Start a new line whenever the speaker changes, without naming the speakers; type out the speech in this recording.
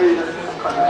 入です。